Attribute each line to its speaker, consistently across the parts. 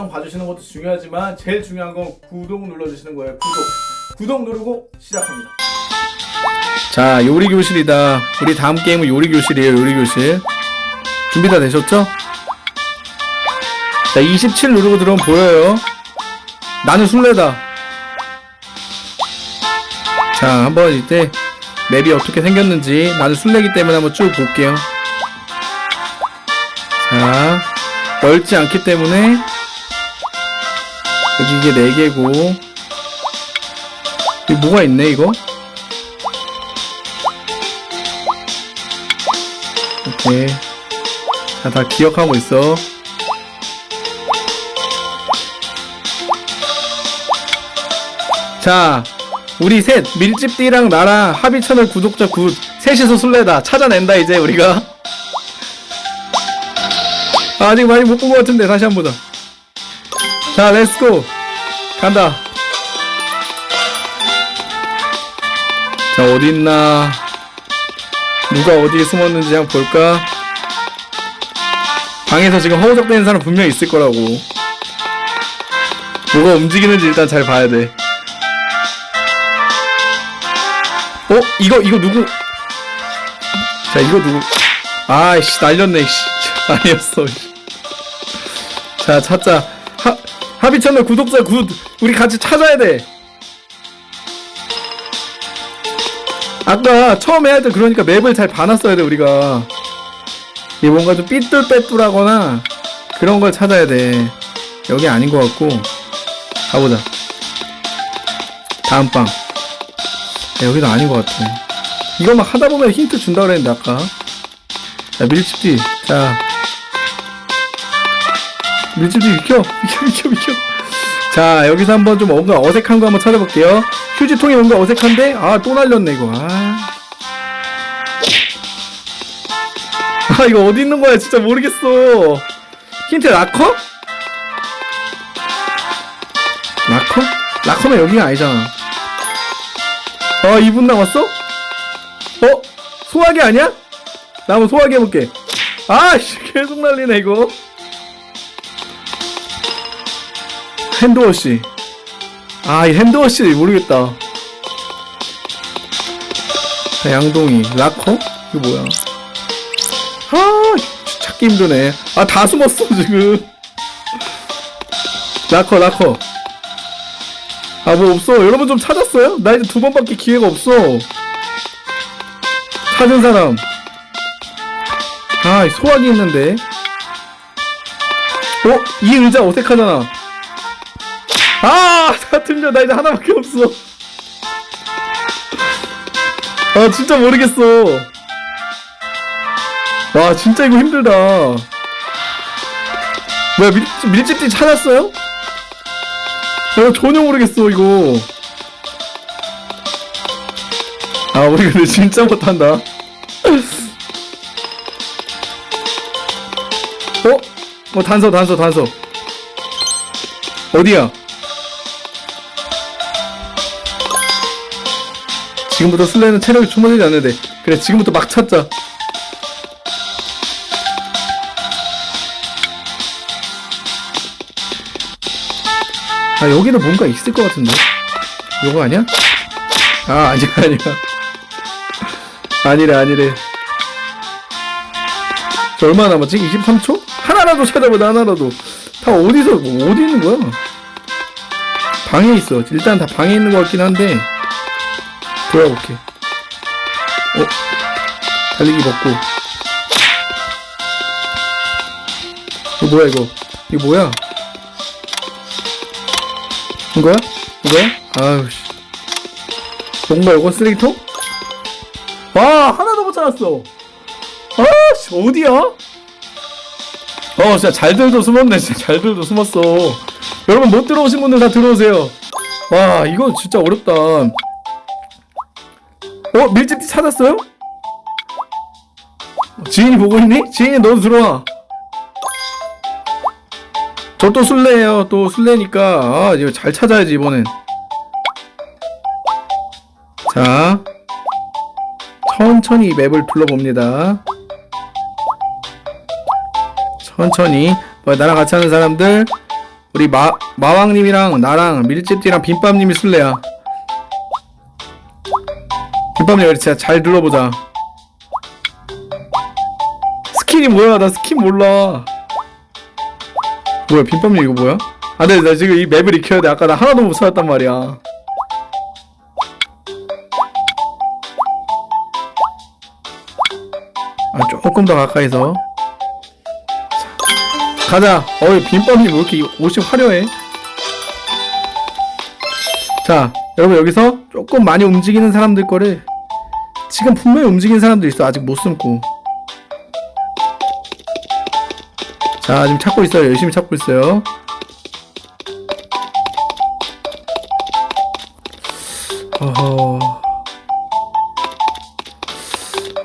Speaker 1: 영상 봐주시는 것도 중요하지만 제일 중요한 건 구독 눌러주시는 거예요. 구독. 구독 누르고 시작합니다. 자 요리 교실이다. 우리 다음 게임은 요리 교실이에요 요리 교실. 준비 다 되셨죠? 자 27 누르고 들어오면 보여요. 나는 술래다. 자 한번 이때 맵이 어떻게 생겼는지 나는 술래기 때문에 한번 쭉 볼게요. 자 넓지 않기 때문에 여기 이게 4개고. 여기 뭐가 있네 이거? 오케이. 자 다 기억하고 있어. 자 우리 셋 밀집띠랑 나랑 하비 채널 구독자 good 셋이서 술래다. 찾아낸다 이제 우리가. 아직 많이 못 본 것 같은데 다시 한번보 자자 let's go 간다. 자 어딨나? 누가 어디에 숨었는지 한번 볼까? 방에서 지금 허우적대는 사람 분명 있을 거라고. 뭐가 움직이는지 일단 잘 봐야 돼. 어? 이거 이거 누구? 자 이거 누구? 아이씨 날렸네 씨. 아니었어 씨. 자 찾자 하, 하비 채널 구독자 good. 우리 같이 찾아야 돼. 아까 처음에 할때 그러니까 map을 잘 봐놨어야 돼 우리가. 이게 뭔가 좀 삐뚤빼뚤하거나 그런 걸 찾아야 돼. 여기 아닌 것 같고. 가보자. 다음 방 야, 여기도 아닌 것 같아. 이거 막 하다 보면 힌트 준다 그랬는데 아까. 자 밀집뒤 자 밀집뒤 비켜 비켜 비켜 비켜 자 여기서 한번 좀 뭔가 어색한 거 한번 찾아볼게요 휴지통이 뭔가 어색한데 아 또 날렸네 이거 아. 아 이거 어디 있는 거야 진짜 모르겠어 힌트 라커? 라커? 라커는 여기가 아니잖아 아 2분 남았어? 어? 소화기 아니야? 나 한번 소화기 해볼게 아씨 계속 날리네 이거 hand wash. 아 이 hand wash 모르겠다. 자, 양동이. 라커? 이거 뭐야? 아 찾기 힘드네. 아 다 숨었어 지금. 라커 라커. 아 뭐 없어. 여러분 좀 찾았어요? 나 이제 두 번밖에 기회가 없어. 찾은 사람. 아 소화기 있는데. 어? 이 의자 어색하잖아 아! 다 틀려. 나 이제 하나밖에 없어. 아 진짜 모르겠어. 와 진짜 이거 힘들다. 뭐야 밀, 밀집띠 찾았어요? 어 전혀 모르겠어 이거. 아 우리 근데 진짜 못한다. 어? 어 단서 단서 단서. 어디야 지금부터 술래는 체력이 충분하지 않는데 그래 지금부터 막 찾자 아 여기는 뭔가 있을 것 같은데 요거 아니야? 아 아니야 아니야 아니래 아니래 저 얼마나 남았지? 23초? 하나라도 찾아보자 하나라도 다 어디서 뭐 어디 있는 거야? 방에 있어 일단 다 방에 있는 것 같긴 한데 돌아볼게 어? 달리기 먹고 이거 뭐야 이거 이거 뭐야 이거야? 이거야? 아유씨 뭔가 이거 쓰레기통? 와 하나도 못 찾았어 아씨 어디야? 어 진짜 잘들도 숨었네 진짜 잘들도 숨었어 여러분 못 들어오신 분들 다 들어오세요 와 이거 진짜 어렵다 어 밀집티 찾았어요? 지인이 보고 있니? 지인이 너도 들어와. 저 또 술래예요. 또 술래니까. 아 이거 잘 찾아야지 이번엔. 자 천천히 맵을 둘러봅니다. 천천히. 뭐 나랑 같이 하는 사람들. 우리 마 마왕님이랑 나랑 밀집띠랑 빈밥님이 술래야. 빈밥님 우리 진짜 잘 눌러보자. 스킨이 뭐야? 나 스킨 몰라. 뭐야 빈밥님 이거 뭐야? 아, 근데 나 지금 이 map을 익혀야 돼. 아까 나 하나도 못 찾았단 말이야. 아, 조금 더 가까이서. 자, 가자. 어이, 빈밥님 왜 이렇게 옷이 화려해? 자, 여러분 여기서 조금 많이 움직이는 사람들 거를 지금 분명히 움직이는 사람도 있어. 아직 못 숨고. 자, 지금 찾고 있어요. 열심히 찾고 있어요. 어허.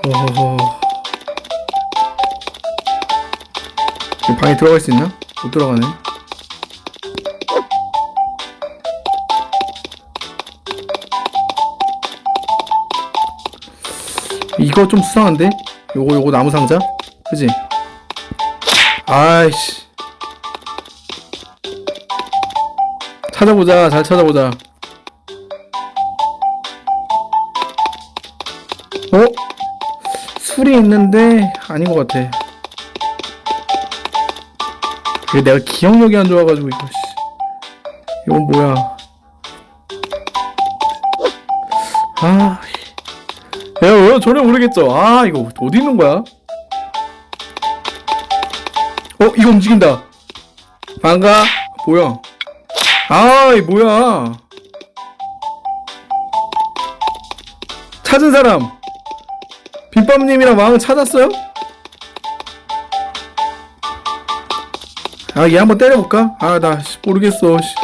Speaker 1: 어허. 이 방에 들어갈 수 있나? 못 들어가네. 이거 좀 수상한데? 요거 요거 나무 상자? 그지? 아이씨. 찾아보자. 잘 찾아보자. 어? 술이 있는데 아닌 것 같아. 이게 내가 기억력이 안 좋아가지고 이거 씨. 이건 뭐야? 아, 야, 왜 전혀 모르겠죠? 아, 이거 어디 있는 거야? 어, 이거 움직인다. 반가? 뭐야? 아, 이 뭐야? 찾은 사람. 빈밥님이랑 왕은 찾았어요? 아, 얘 한번 때려볼까? 아, 나 씨, 모르겠어. 씨.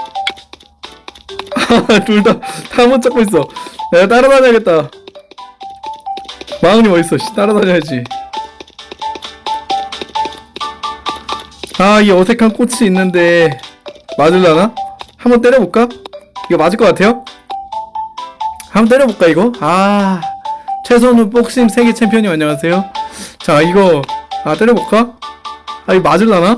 Speaker 1: 둘 다, 다못 찾고 있어. 내가 따라다녀야겠다. 왕은이 어딨어? 씨, 따라다녀야지. 아, 이 어색한 꽃이 있는데, 맞을라나? 한번 때려볼까? 이거 맞을 것 같아요? 한번 때려볼까, 이거? 아, 최선우 복싱 세계 챔피언님 안녕하세요. 자, 이거, 아, 때려볼까? 아, 이거 맞을라나?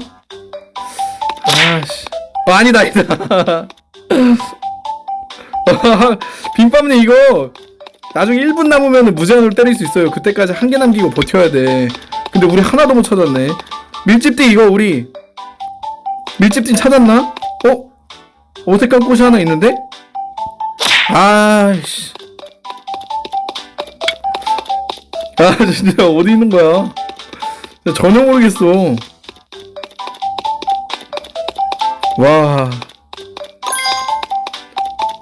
Speaker 1: 아씨. 어, 아니다, 아니다. 빈밥님 이거 나중에 1분 남으면 무제한으로 때릴 수 있어요. 그때까지 한 개 남기고 버텨야 돼. 근데 우리 하나도 못 찾았네. 밀집띠 이거 우리 밀집띠 찾았나? 어? 어색한 꽃이 하나 있는데? 아이씨. 아 진짜 어디 있는 거야? 나 전혀 모르겠어. 와.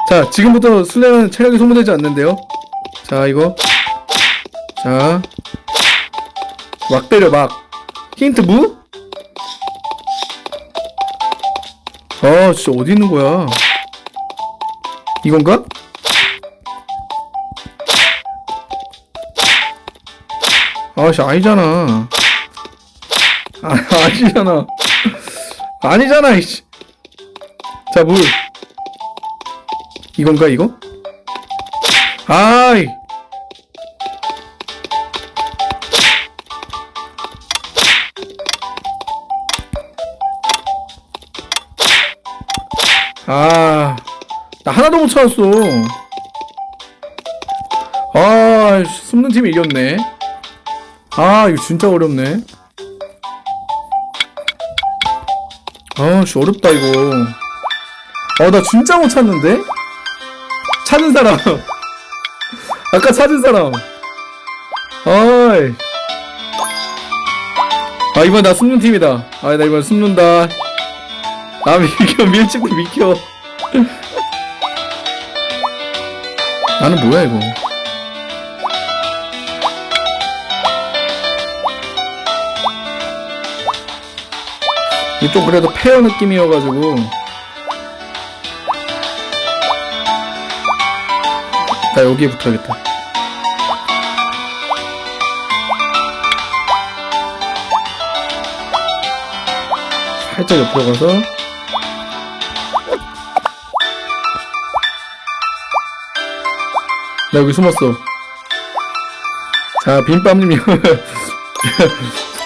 Speaker 1: 자, 지금부터 술래는 체력이 소모되지 않는데요. 자, 이거. 자. 막 때려, 막. 힌트 무? 아, 진짜 어디 있는 거야? 이건가? 아씨, 아니잖아. 아, 아니잖아. 아니잖아, 이씨. 자, 물. 이건가, 이거? 아이. 아, 나 하나도 못 찾았어. 아, 씨, 숨는 팀이 이겼네. 아, 이거 진짜 어렵네. 아, 씨, 어렵다, 이거. 아, 나 진짜 못 찾는데? 찾은 사람. 아까 찾은 사람. 어이. 아, 이번 나 숨는 팀이다. 아, 나 이번 숨는다. 아, 밀켜, 밀집도 밀켜. 나는 뭐야, 이거. 좀 그래도 페어 느낌이어가지고. 나 여기에 붙어야겠다. 살짝 옆으로 가서 나 여기 숨었어. 자, 빈밥님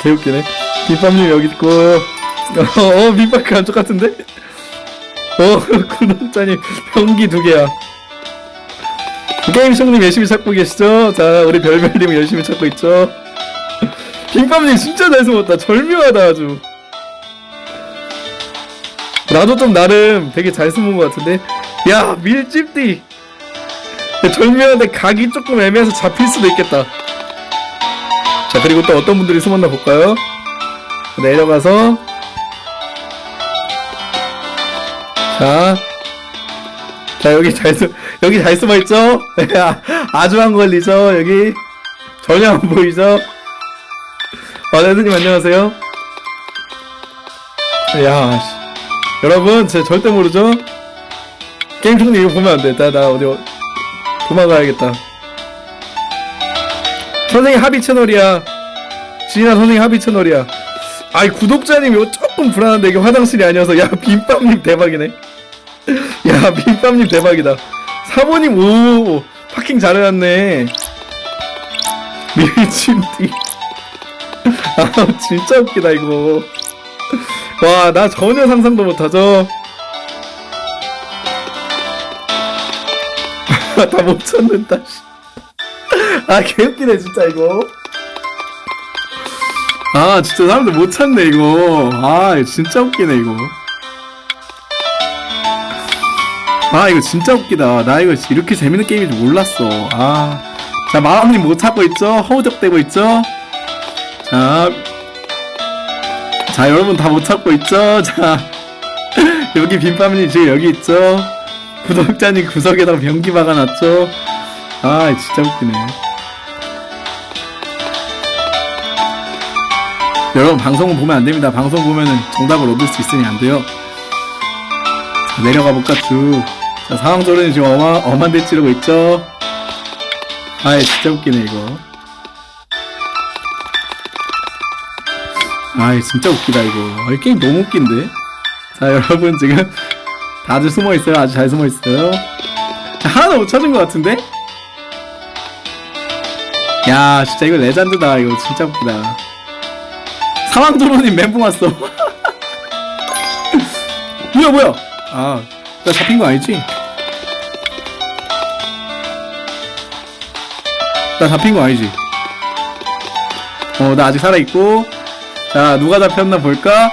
Speaker 1: 개웃기네. 빈밥님 여기 있고 어, 어 빈밥 감쪽 같은데? 어, 구독자님 병기 두 개야. 게임 형님 열심히 찾고 계시죠? 자, 우리 별별님 열심히 찾고 있죠? 김밥님 진짜 잘 숨었다. 절묘하다 아주. 나도 좀 나름 되게 잘 숨은 것 같은데. 야, 밀집디. 절묘한데 각이 조금 애매해서 잡힐 수도 있겠다. 자, 그리고 또 어떤 분들이 숨었나 볼까요? 내려가서 자, 자 여기 잘 숨, 여기 잘 숨어 있죠? 아주 안 걸리죠? 여기 전혀 안 보이죠? 어, 레드님 안녕하세요. 야, 씨. 여러분, 제 절대 모르죠? 게임 총리 이거 보면 안 돼. 나, 나 어디 도망가야겠다. 선생님 합의 채널이야. 지인아 선생님 합의 채널이야. 아이 구독자님 이거 조금 불안한데 이게 화장실이 아니어서 야 빈밥님 대박이네. 야 빈밥님 대박이다. 사모님 오 파킹 잘해놨네. 밀침띠. 아 진짜 웃기다 이거. 와 나 전혀 상상도 못하죠. 다 못 찾는다. 씨. 아 개웃기네 진짜 이거. 아 진짜 사람들 못 찾네 이거. 아 진짜 웃기네 이거. 아 이거 진짜 웃기다. 나 이거 이렇게 재밌는 게임인 줄 몰랐어. 아 자 마음님 못 찾고 있죠? 허우적대고 있죠? 자, 자 여러분 다 못 찾고 있죠? 자 여기 빈밤님 지금 여기 있죠 구독자님 구석에다가 변기 박아놨죠 아 진짜 웃기네 여러분 방송은 보면 안 됩니다. 방송 보면은 정답을 얻을 수 있으니 안 돼요. 자, 내려가 볼까 쭉. 자 상황조련이 지금 어마 엄한데 찌르고 있죠. 아이 진짜 웃기네 이거. 아이 진짜 웃기다 이거. 아, 이 게임 너무 웃긴데. 자 여러분 지금 다들 숨어 있어요. 아주 잘 숨어 있어요. 자, 하나도 못 찾은 것 같은데? 야 진짜 이거 레전드다 이거 진짜 웃기다. 사망도로님 멘붕 왔어. 뭐야 뭐야? 아, 나 잡힌 거 아니지? 나 잡힌 거 아니지? 어, 나 아직 살아 있고. 자, 누가 잡혔나 볼까?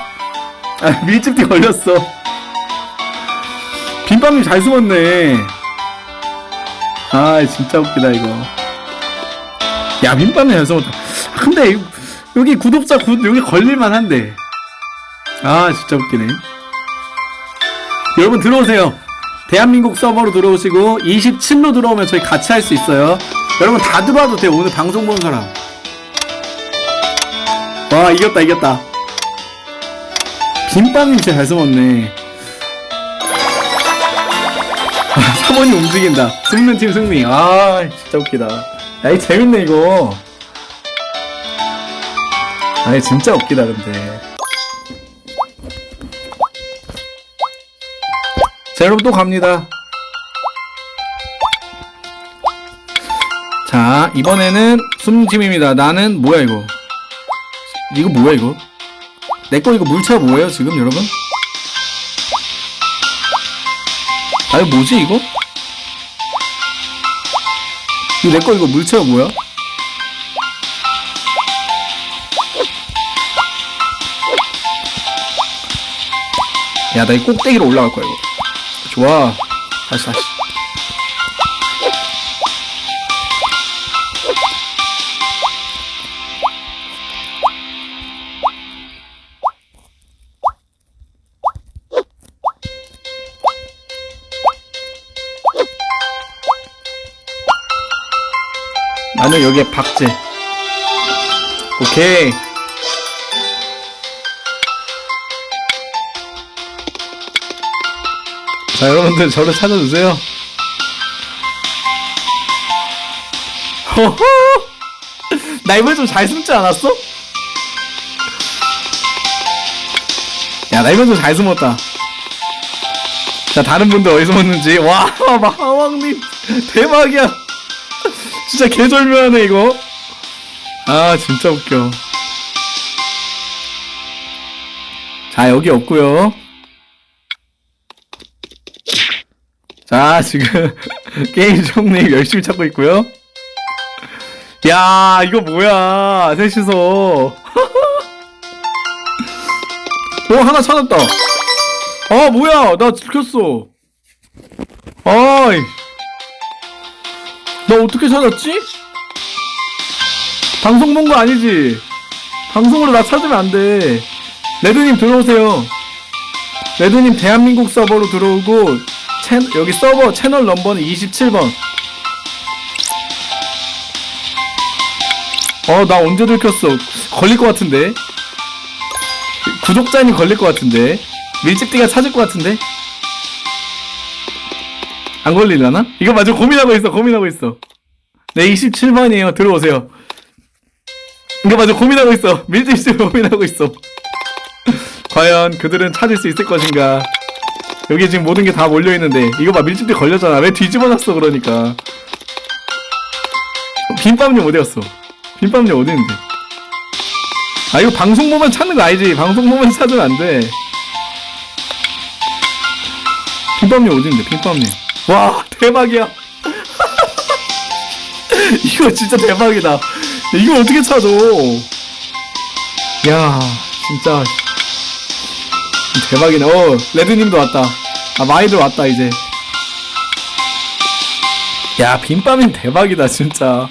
Speaker 1: 아, 밀집티 걸렸어. 빈밤님 잘 숨었네. 아, 진짜 웃기다 이거. 야, 빈밤님 잘 숨었다. 아, 근데 여기 구독자 구, 여기 걸릴만 한데. 아, 진짜 웃기네. 여러분 들어오세요. 대한민국 서버로 들어오시고 27로 들어오면 저희 같이 할 수 있어요. 여러분 다 들어와도 돼요. 오늘 방송 본 사람. 와, 이겼다, 이겼다. 빈밤님 진짜 잘 숨었네. 사모님 움직인다. 승리팀 승리. 아, 진짜 웃기다. 야, 이 재밌네, 이거. 아니 진짜 웃기다 근데 자 여러분 또 갑니다 자 이번에는 숨짐입니다 나는 뭐야 이거 이거 뭐야 이거 내 거 이거 물차 뭐예요 지금 여러분 아 이거 뭐지 이거 이거 내 거 이거 물차가 뭐야 야, 나 이 꼭대기로 올라갈 거야, 이거. 좋아. 다시, 다시. 나는 여기에 박제. 오케이. 자, 여러분들 저를 찾아주세요. 허허! 나 이번에 좀 잘 숨지 않았어? 야, 나 이번에 좀 잘 숨었다. 자, 다른 분들 어디 숨었는지. 와, 마왕님. 대박이야. 진짜 개절묘하네, 이거. 아, 진짜 웃겨. 자, 여기 없고요 자, 지금 게임 종님 열심히 찾고 있고요. 야, 이거 뭐야? 셋이서. 오, 하나 찾았다. 아, 뭐야? 나 들켰어. 아이. 나 어떻게 찾았지? 방송 본 거 아니지? 방송으로 나 찾으면 안 돼. 레드님 들어오세요. 레드님 대한민국 서버로 들어오고 채, 여기 서버 채널 넘버는 27번. 어, 나 언제 들켰어? 걸릴 것 같은데? 구독자님 걸릴 것 같은데? 밀집띠가 찾을 것 같은데? 안 걸리려나? 이거 맞아. 고민하고 있어. 고민하고 있어. 네 27번이에요. 들어오세요. 이거 맞아. 고민하고 있어. 밀집씨 고민하고 있어. 과연 그들은 찾을 수 있을 것인가? 여기 지금 모든 게 다 몰려있는데. 이거 봐. 밀집띠 걸렸잖아. 왜 뒤집어놨어 그러니까. 빈밤님 어디갔어? 빈밤님 어디 있는데? 아 이거 방송 보면 찾는 거 아니지? 방송 보면 찾으면 안돼. 빈밤님 어디 있는데? 빈밤님 와 대박이야. 이거 진짜 대박이다. 이거 어떻게 찾아? 야 진짜. 대박이네. 어 레드님도 왔다. 아 마이들 왔다 이제. 야 빈밤님 대박이다 진짜.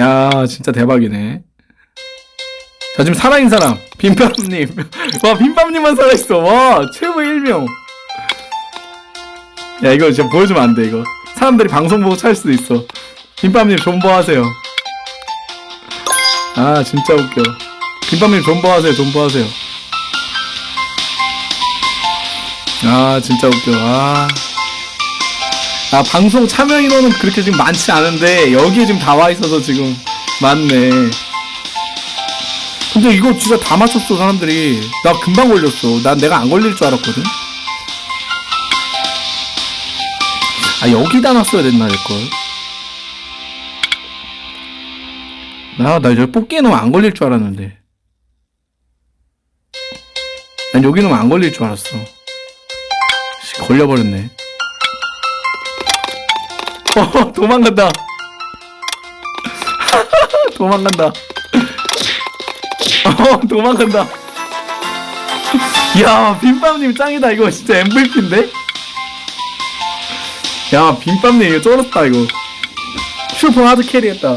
Speaker 1: 야 진짜 대박이네. 자 지금 살아있는 사람 빈밤님. 와 빈밤님만 살아있어. 와 최고 1명 야 이거 진짜 보여주면 안 돼 이거. 사람들이 방송 보고 찾을 수도 있어. 빈밤님 존버하세요. 아 진짜 웃겨. 빈밤님 존버하세요 존버하세요. 아 진짜 웃겨. 아. 아 방송 참여 인원은 그렇게 지금 많지 않은데 여기에 지금 다 와 있어서 지금 많네. 근데 이거 진짜 다 맞췄어 사람들이. 나 금방 걸렸어. 난 내가 안 걸릴 줄 알았거든 아 여기다 놨어야 됐나 될걸? 나나 여기 뽑기에 넣으면 안 걸릴 줄 알았는데. 난 여기 넣으면 안 걸릴 줄 알았어. 씨, 걸려버렸네. 어 도망간다. 도망간다. 어 도망간다. 야 빈밤님 짱이다. 이거 진짜 MVP인데 야 빈밤님 이거 쩔었다 이거 슈퍼 하드 캐리했다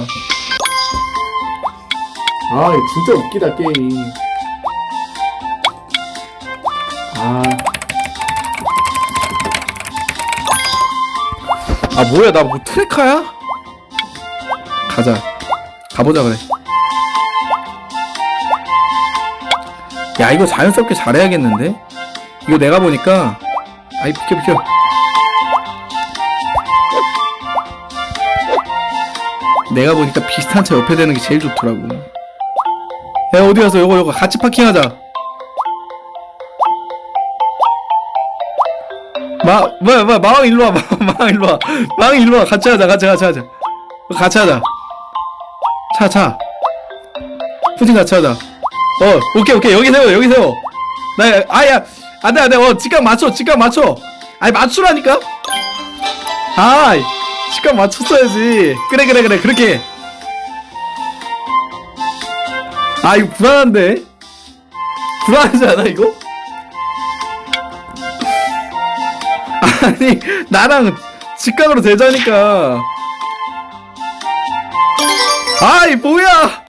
Speaker 1: 아 이거 진짜 웃기다 게임이 아. 아 뭐야 나 뭐 트레카야? 가자 가보자 그래 야 이거 자연스럽게 잘해야겠는데? 이거 내가 보니까 아이 비켜 비켜 내가 보니까 비슷한 차 옆에 대는 게 제일 좋더라고 야 어디 가서 요거 요거 같이 파킹하자 마, 뭐야, 뭐야, 마왕 일로 와, 마왕 일로 와. 마왕 일로 와. 같이 하자, 같이, 같이 하자. 같이 하자. 차, 차. 푸진 같이 하자. 어, 오케이, 오케이. 여기 세워, 여기 세워. 나, 아 야, 안 돼, 안 돼. 어, 직각 맞춰, 직각 맞춰. 아니, 맞추라니까? 아이, 직각 맞췄어야지. 그래, 그래, 그래. 그렇게. 해. 아, 이거 불안한데? 불안하지 않아, 이거? 아니 나랑 직각으로 되자니까 아이 뭐야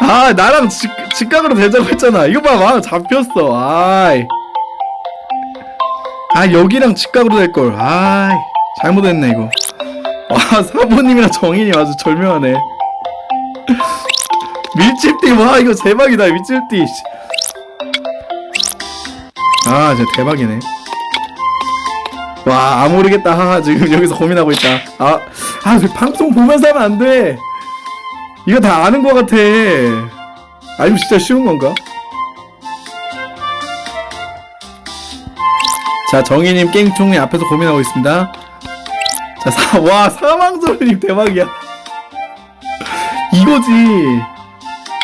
Speaker 1: 아 나랑 직, 직각으로 되자고 했잖아 이거 봐막 잡혔어 아이 아 여기랑 직각으로 될걸 아이 잘못했네 이거 와 사모님이랑 정인이 아주 절묘하네 밀집띠 와 이거 대박이다 밀집띠 아 진짜 대박이네 와, 아 모르겠다. 하하, 지금 여기서 고민하고 있다. 아, 아, 저 방송 보면서 하면 안 돼. 이거 다 아는 것 같아. 아니면 진짜 쉬운 건가? 자, 정희님 게임총님 앞에서 고민하고 있습니다. 자, 사, 와, 사망조님 대박이야. 이거지.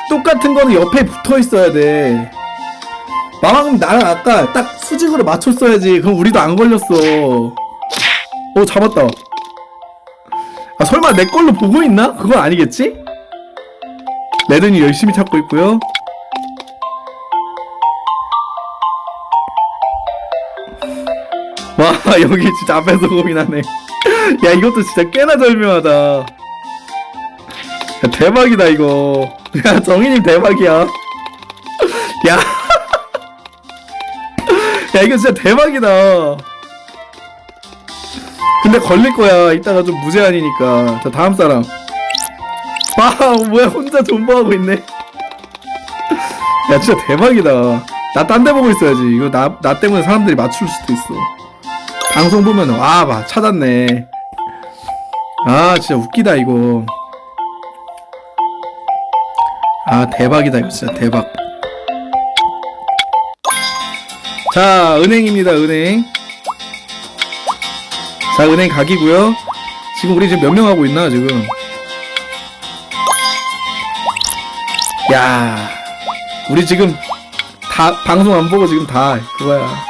Speaker 1: 똑같은 거는 옆에 붙어 있어야 돼. 마왕님 나랑 아까 딱 수직으로 맞췄어야지. 그럼 우리도 안 걸렸어. 오 잡았다. 아 설마 내 걸로 보고 있나? 그건 아니겠지? 레든이 열심히 찾고 있고요. 와 여기 진짜 앞에서 고민하네. 야 이것도 진짜 꽤나 절묘하다. 야, 대박이다 이거. 야 정희님 대박이야. 야. 야 이거 진짜 대박이다. 근데 걸릴 거야. 이따가 좀 무제한이니까. 자 다음 사람. 와 뭐야 혼자 존버하고 있네. 야 진짜 대박이다. 나 딴 데 보고 있어야지. 이거 나 나 때문에 사람들이 맞출 수도 있어. 방송 보면 와봐 찾았네. 아 진짜 웃기다 이거. 아 대박이다 이거 진짜 대박. 자 은행입니다 은행. 자 은행 각이고요. 지금 우리 지금 몇 명 하고 있나 지금? 야 우리 지금 다 방송 안 보고 지금 다 그거야.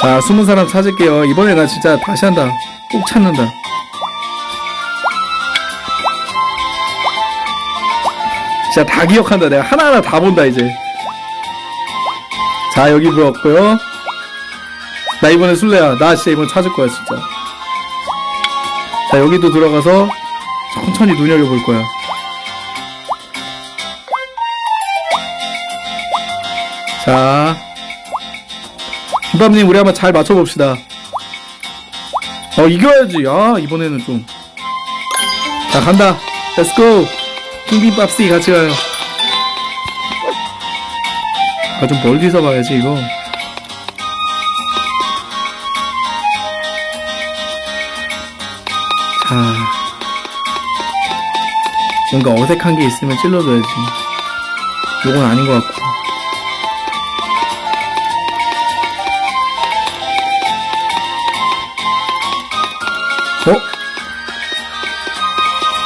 Speaker 1: 자, 숨은 사람 찾을게요. 이번에 나 진짜 다시 한다. 꼭 찾는다. 진짜 다 기억한다. 내가 하나하나 다 본다, 이제. 자, 여기 들어왔고요. 나 이번에 술래야. 나 진짜 이번 찾을 거야, 진짜. 자, 여기도 들어가서 천천히 눈여겨볼 거야. 자. 김밥님 우리 한번 잘 맞춰봅시다. 어 이겨야지. 아 이번에는 좀 자 간다. let's go 킹빔밥씨 같이 가요. 아 좀 멀리서 봐야지 이거. 자. 뭔가 어색한 게 있으면 찔러줘야지. 요건 아닌 것 같고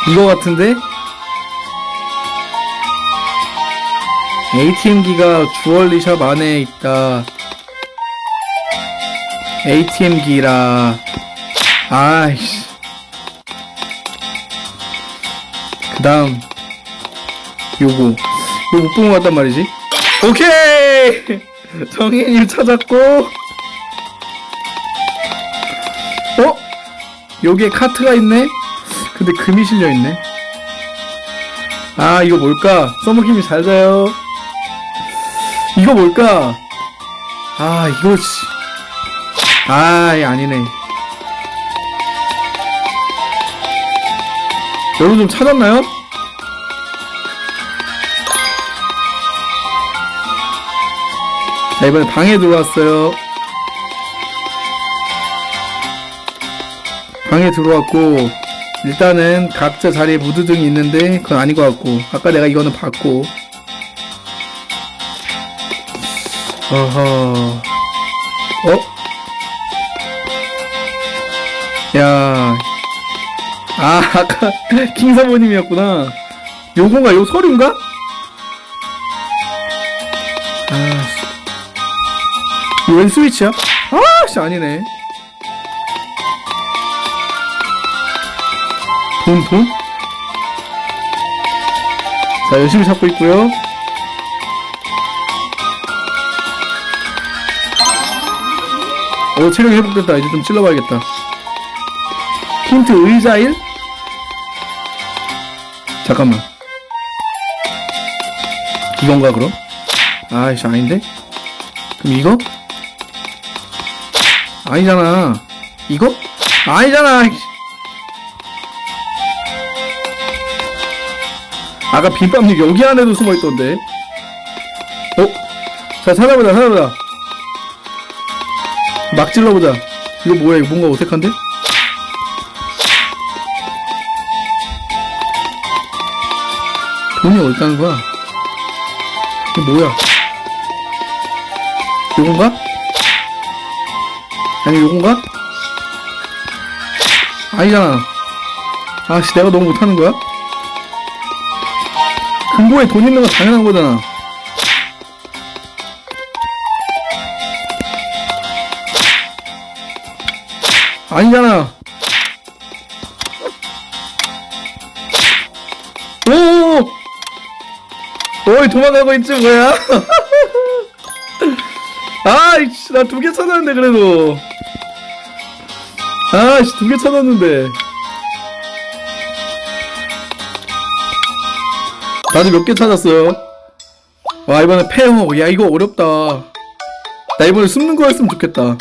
Speaker 1: 이거 같은데? ATM기가 주얼리샵 안에 있다. ATM기라. 아이씨. 그 다음. 요거. 요거 못본것 같단 말이지? 오케이! 정혜님 찾았고. 어? 여기에 카트가 있네? 근데 금이 실려있네 아 이거 뭘까? 써먹힘이 잘 자요 이거 뭘까? 아 이거 씨. 아 아니네 여러분 좀 찾았나요? 자 이번에 방에 들어왔어요 방에 들어왔고 일단은 각자 자리에 무드등이 있는데 그건 아닌 것 같고 아까 내가 이거는 봤고 어허 어? 야, 아 아까 킹사모님이었구나. 요건가 요 서류인가? 아, 웬 스위치야? 아, 씨 아니네. 돈, 돈? 자, 열심히 찾고 있고요. 오, 체력이 회복됐다. 이제 좀 찔러봐야겠다. 힌트 의자일? 잠깐만. 이건가, 그럼? 아이씨, 아닌데? 그럼 이거? 아니잖아. 이거? 아니잖아. 아까 빈밥님 여기 안에도 숨어있던데. 어? 자, 찾아보자, 찾아보자. 막 찔러보자. 이거 뭐야, 이거 뭔가 어색한데? 돈이 어디 가는 거야? 이게 뭐야? 요건가? 아니, 요건가? 아니잖아. 아씨, 내가 너무 못하는 거야? 금고에 돈 있는 건 당연한 거잖아. 아니잖아. 오오오. 어이 도망가고 있지 뭐야? 아이씨 나 두 개 찾았는데 그래도. 아이씨 두 개 찾았는데. 다들 몇개 찾았어요? 와, 이번에 폐허. 야, 이거 어렵다. 나 이번에 숨는 거였으면 좋겠다.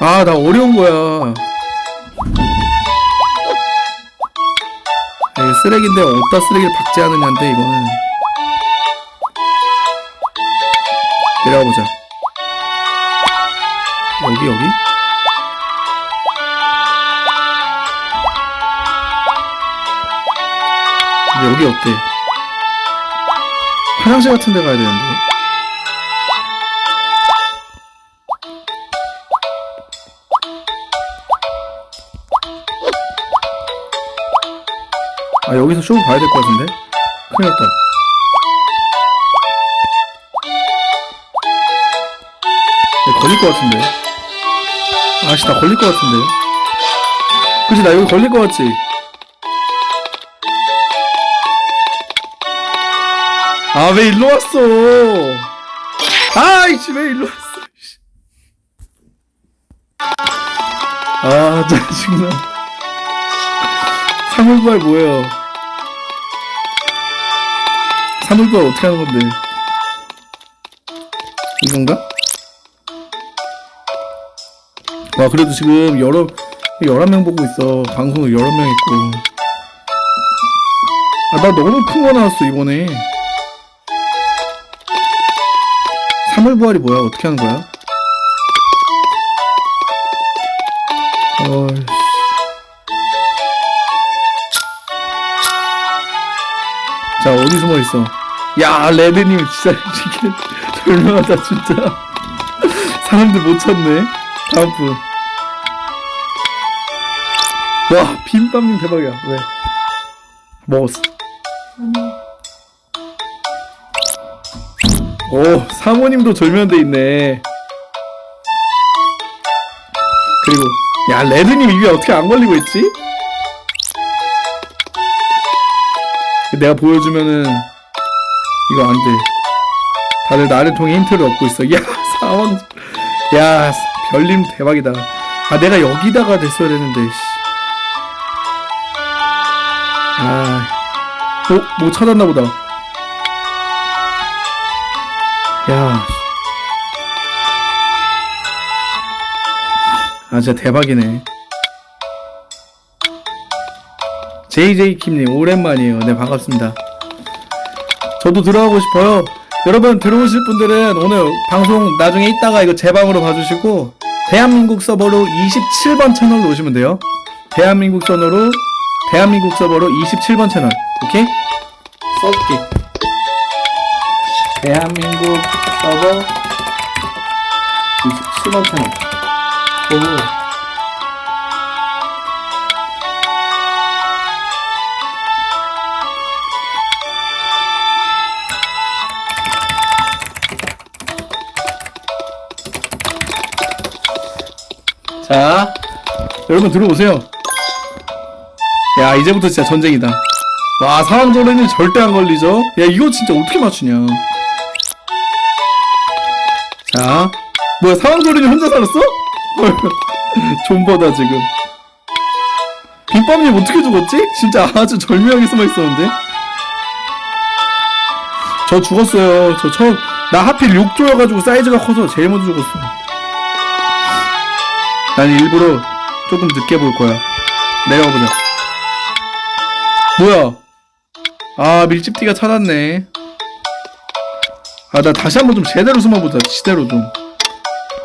Speaker 1: 아, 나 어려운 거야. 이게 쓰레기인데 어디다 쓰레기를 박지 않느냐인데 이거는 내려가 보자. 여기 여기? 여기 어때? 화장실 같은 데 가야 되는데. 아 여기서 쇼 봐야 될 것 같은데? 큰일 났다 야, 걸릴 것 같은데 아씨 나 걸릴 것 같은데 그치 나 여기 걸릴 것 같지? 아 왜 일로 왔어 아이씨 왜 일로 왔어 씨. 아 짜증나 사물부활 뭐예요? 사물부활 어떻게 하는 건데? 이건가? 와 그래도 지금 여러 11명 보고 있어 방송도 여러 명 있고 아 나 너무 큰 거 나왔어 이번에 사물부활이 뭐야 어떻게 하는 거야? 어이씨 자 어디 숨어 있어? 야 레드님 진짜 이게 별명하다 진짜 사람들 못 찾네. 다음 분. 와 빈밤님 대박이야. 왜? 먹었어. 오 사모님도 절면돼 있네. 그리고 야 레드님 입에 어떻게 안 걸리고 있지? 내가 보여주면은 이거 안 돼. 다들 나를 통해 힌트를 얻고 있어. 야 상황, 야 별님 대박이다. 아 내가 여기다가 냈어야 되는데. 씨. 아, 어, 뭐 찾았나 보다. 야, 아 진짜 대박이네. JJ킴님 오랜만이에요. 네 반갑습니다. 저도 들어가고 싶어요. 여러분 들어오실 분들은 오늘 방송 나중에 이따가 이거 제 방으로 봐주시고 대한민국 서버로 27번 채널로 오시면 돼요. 대한민국 서버로 대한민국 서버로 27번 채널 오케이? 써줄게. 대한민국 서버 27번 채널. 오. 자, 여러분 들어오세요. 야, 이제부터 진짜 전쟁이다. 와, 상황조련이 절대 안 걸리죠? 야, 이거 진짜 어떻게 맞추냐. 자, 뭐야, 상황조련이 혼자 살았어? 헐, 존버다, 지금. 빅밤님 어떻게 죽었지? 진짜 아주 절묘하게 숨어 있었는데? 저 죽었어요. 저 처음, 나 하필 6조여가지고 사이즈가 커서 제일 먼저 죽었어. 난 일부러 조금 늦게 볼 거야. 내려가 보자. 뭐야? 아 밀집띠가 찾았네. 아 나 다시 한번 좀 제대로 숨어보자. 제대로 좀.